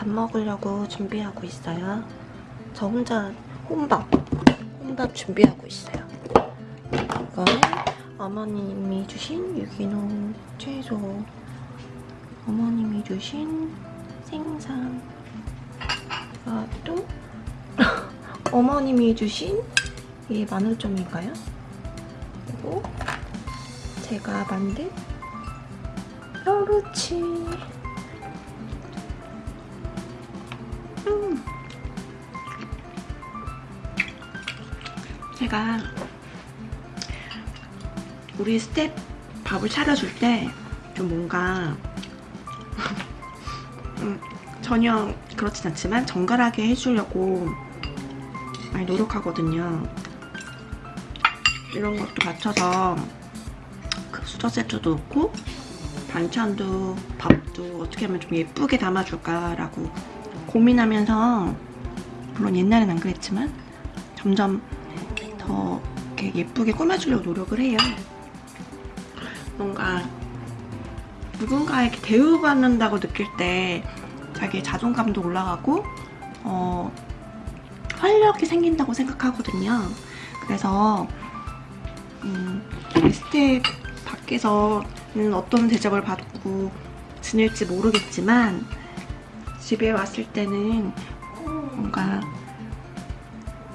밥 먹으려고 준비하고 있어요. 저 혼자 혼밥, 혼밥 준비하고 있어요. 이거는 어머님이 주신 유기농 채소, 어머님이 주신 생선, 이것도 어머님이 주신 이게 마늘점인가요? 그리고 제가 만든 뾰루치 제가 우리 스텝 밥을 차려줄 때 좀 뭔가 음, 전혀 그렇진 않지만 정갈하게 해주려고 많이 노력하거든요. 이런 것도 갖춰서 그 수저 세트도 넣고 반찬도 밥도 어떻게 하면 좀 예쁘게 담아줄까라고 고민하면서 물론 옛날엔 안 그랬지만 점점 더 이렇게 예쁘게 꾸며주려고 노력을 해요. 뭔가 누군가에게 대우받는다고 느낄 때 자기의 자존감도 올라가고 어, 활력이 생긴다고 생각하거든요. 그래서 음, 스텝 밖에서는 어떤 대접을 받고 지낼지 모르겠지만 집에 왔을 때는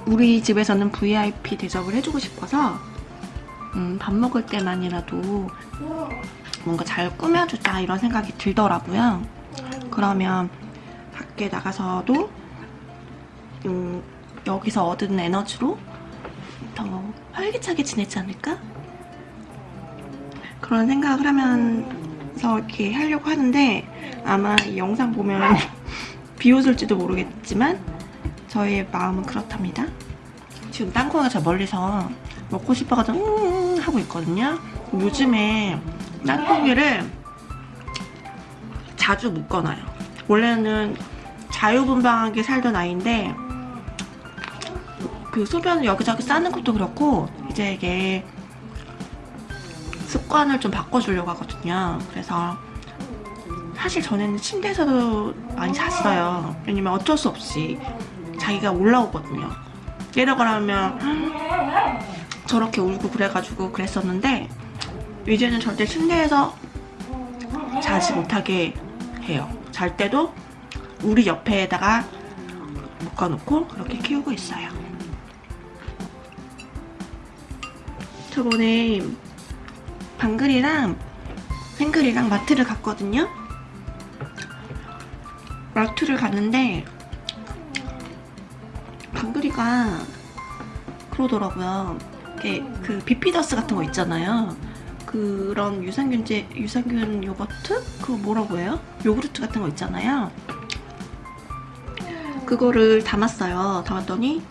우리 집에서는 VIP 대접을 해주고 싶어서 음, 밥 먹을 때만이라도 뭔가 잘 꾸며주자 이런 생각이 들더라고요. 그러면 밖에 나가서도 음, 여기서 얻은 에너지로 더 활기차게 지내지 않을까? 그런 생각을 하면서 이렇게 하려고 하는데 아마 이 영상 보면 비웃을지도 모르겠지만 저의 마음은 그렇답니다. 지금 땅콩이가 저 멀리서 먹고 싶어가지고 음 하고 있거든요. 요즘에 땅콩이를 자주 묶어놔요. 원래는 자유분방하게 살던 아이인데 그 소변을 여기저기 싸는 것도 그렇고 이제 이게 습관을 좀 바꿔주려고 하거든요. 그래서 사실 전에는 침대에서도 많이 잤어요. 왜냐면 어쩔 수 없이 자기가 올라오거든요. 내려가라면 저렇게 울고 그래가지고 그랬었는데 이제는 절대 침대에서 자지 못하게 해요. 잘 때도 우리 옆에다가 묶어놓고 그렇게 키우고 있어요. 저번에 방글이랑 생글이랑 마트를 갔거든요. 마트를 갔는데 방글이가 그러더라고요. 이렇게 그 비피더스 같은 거 있잖아요. 그런 유산균제 유산균 요거트 그거 뭐라고 해요? 요구르트 같은 거 있잖아요. 그거를 담았어요. 담았더니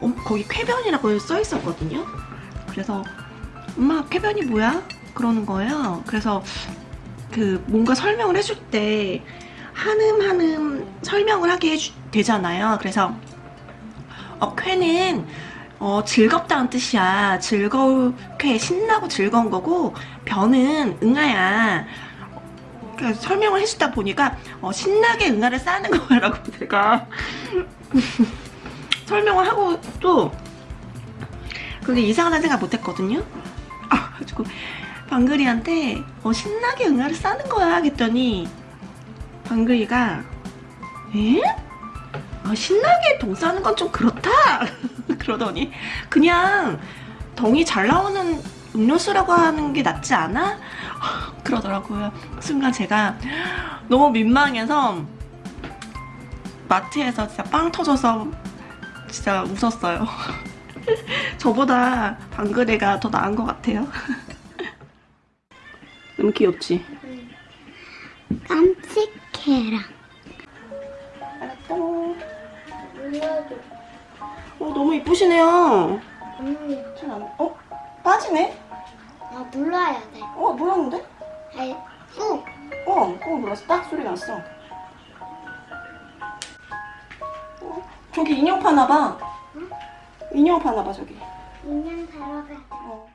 어, 거기 쾌변이라고 써 있었거든요. 그래서 엄마 쾌변이 뭐야? 그러는 거예요. 그래서 그 뭔가 설명을 해줄 때 한음 한음 설명을 하게 되잖아요. 그래서 어, 쾌는 어, 즐겁다는 뜻이야. 즐거울 쾌 신나고 즐거운 거고 변은 응아야. 그러니까 설명을 해주다 보니까 어, 신나게 응아를 쌓는 거야라고 제가 설명을 하고 또 그게 이상하다는 생각 못했거든요. 아, 가지고 방글이한테 어, 신나게 응아를 싸는 거야 했더니 방글이가 에? 아, 신나게 동 싸는 건 좀 그렇다 그러더니 그냥 덩이 잘 나오는 음료수라고 하는 게 낫지 않아? 그러더라고요. 순간 제가 너무 민망해서 마트에서 진짜 빵 터져서 진짜 웃었어요. 저보다 방글이가 더 나은 것 같아요. 너무 귀엽지? 깜찍해라. 어, 너무 이쁘시네요. 잘 안, 어? 빠지네? 아, 눌러야 돼. 어, 몰랐는데? 아이, 쑥. 어, 어, 몰랐어. 딱 소리 났어. 어, 저기 인형 파나봐. 응? 인형 파나봐, 저기. 인형 사러 가.